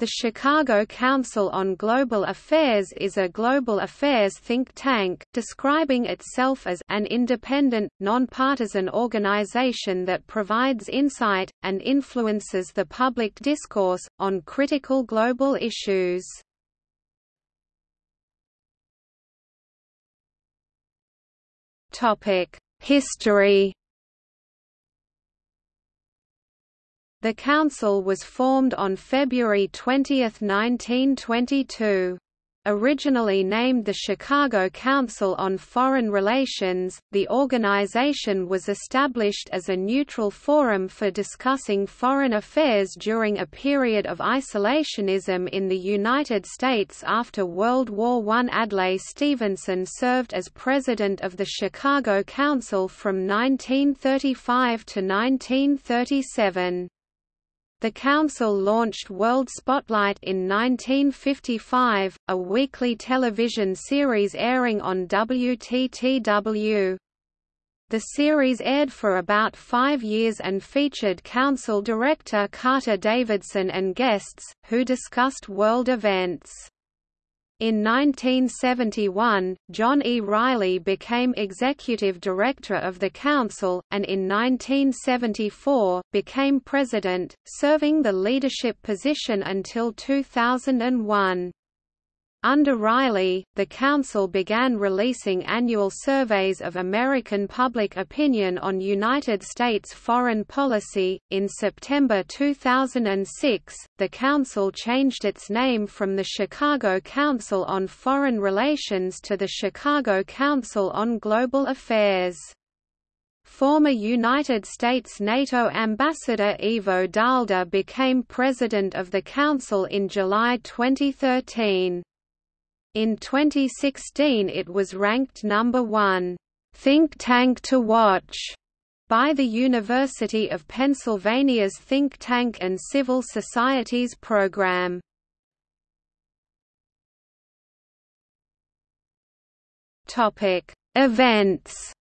The Chicago Council on Global Affairs is a global affairs think tank, describing itself as an independent, nonpartisan organization that provides insight, and influences the public discourse, on critical global issues. History The council was formed on February 20, 1922. Originally named the Chicago Council on Foreign Relations, the organization was established as a neutral forum for discussing foreign affairs during a period of isolationism in the United States after World War I. Adlai Stevenson served as president of the Chicago Council from 1935 to 1937. The Council launched World Spotlight in 1955, a weekly television series airing on WTTW. The series aired for about five years and featured Council Director Carter Davidson and guests, who discussed world events. In 1971, John E. Rielly became executive director of the council, and in 1974, became president, serving the leadership position until 2001. Under Rielly, the Council began releasing annual surveys of American public opinion on United States foreign policy. In September 2006, the Council changed its name from the Chicago Council on Foreign Relations to the Chicago Council on Global Affairs. Former United States NATO Ambassador Ivo Daalder became President of the Council in July 2013. In 2016 it was ranked number one, "'think tank to watch' by the University of Pennsylvania's Think Tank and Civil Societies program. Events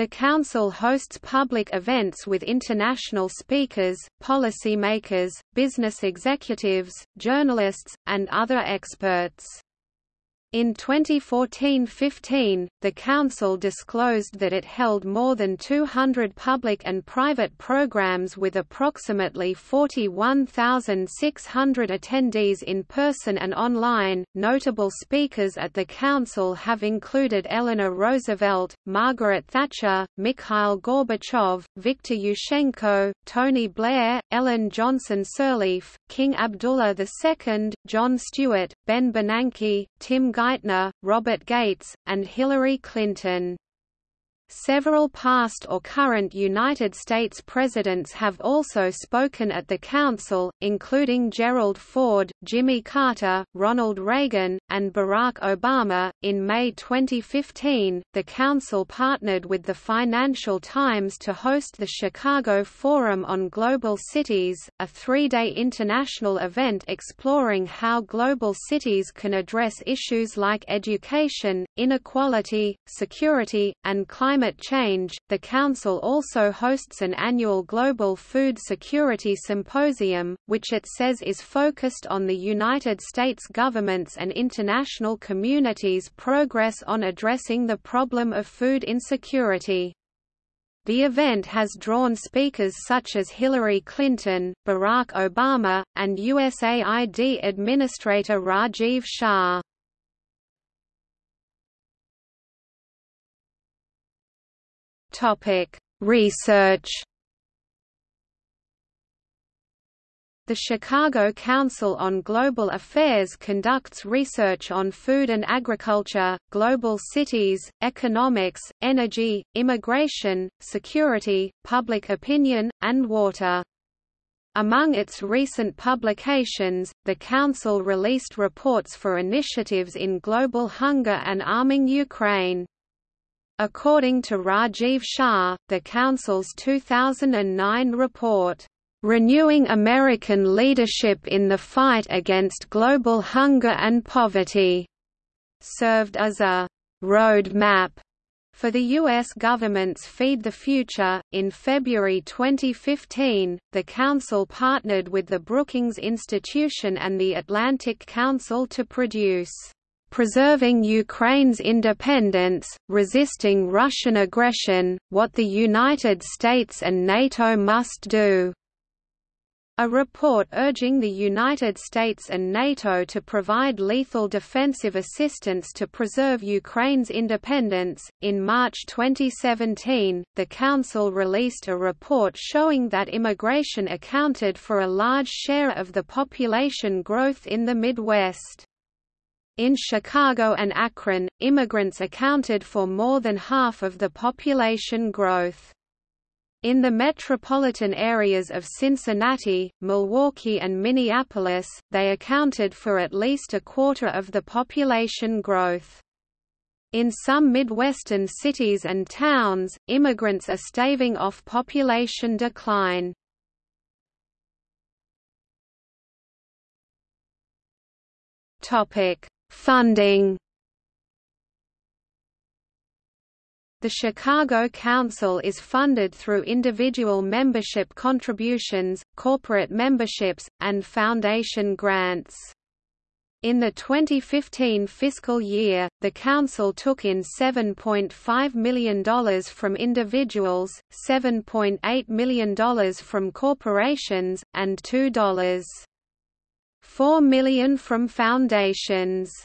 The Council hosts public events with international speakers, policymakers, business executives, journalists, and other experts. In 2014–15, the Council disclosed that it held more than 200 public and private programs with approximately 41,600 attendees in person and online. Notable speakers at the Council have included Eleanor Roosevelt, Margaret Thatcher, Mikhail Gorbachev, Viktor Yushchenko, Tony Blair, Ellen Johnson Sirleaf, King Abdullah II, John Stewart, Ben Bernanke, Tim Geithner, Robert Gates, and Hillary Clinton. Several past or current United States presidents have also spoken at the Council, including Gerald Ford, Jimmy Carter, Ronald Reagan, and Barack Obama. In May 2015, the Council partnered with the Financial Times to host the Chicago Forum on Global Cities, a three day international event exploring how global cities can address issues like education, inequality, security, and climate climate change, the Council also hosts an annual Global Food Security Symposium, which it says is focused on the United States government's and international community's progress on addressing the problem of food insecurity. The event has drawn speakers such as Hillary Clinton, Barack Obama, and USAID Administrator Rajiv Shah. Topic: Research. The Chicago Council on Global Affairs conducts research on food and agriculture, global cities, economics, energy, immigration, security, public opinion, and water. Among its recent publications, the Council released reports for initiatives in global hunger and arming Ukraine. According to Rajiv Shah, the Council's 2009 report, "...renewing American leadership in the fight against global hunger and poverty," served as a road map For the U.S. government's Feed the Future, in February 2015, the Council partnered with the Brookings Institution and the Atlantic Council to produce Preserving Ukraine's Independence, Resisting Russian Aggression, What the United States and NATO Must Do a report urging the United States and NATO to provide lethal defensive assistance to preserve Ukraine's independence. In March 2017, the Council released a report showing that immigration accounted for a large share of the population growth in the Midwest. In Chicago and Akron, immigrants accounted for more than half of the population growth. In the metropolitan areas of Cincinnati, Milwaukee and Minneapolis, they accounted for at least a quarter of the population growth. In some Midwestern cities and towns, immigrants are staving off population decline. Funding The Chicago Council is funded through individual membership contributions, corporate memberships, and foundation grants. In the 2015 fiscal year, the Council took in $7.5 million from individuals, $7.8 million from corporations, and $2.4 million from foundations.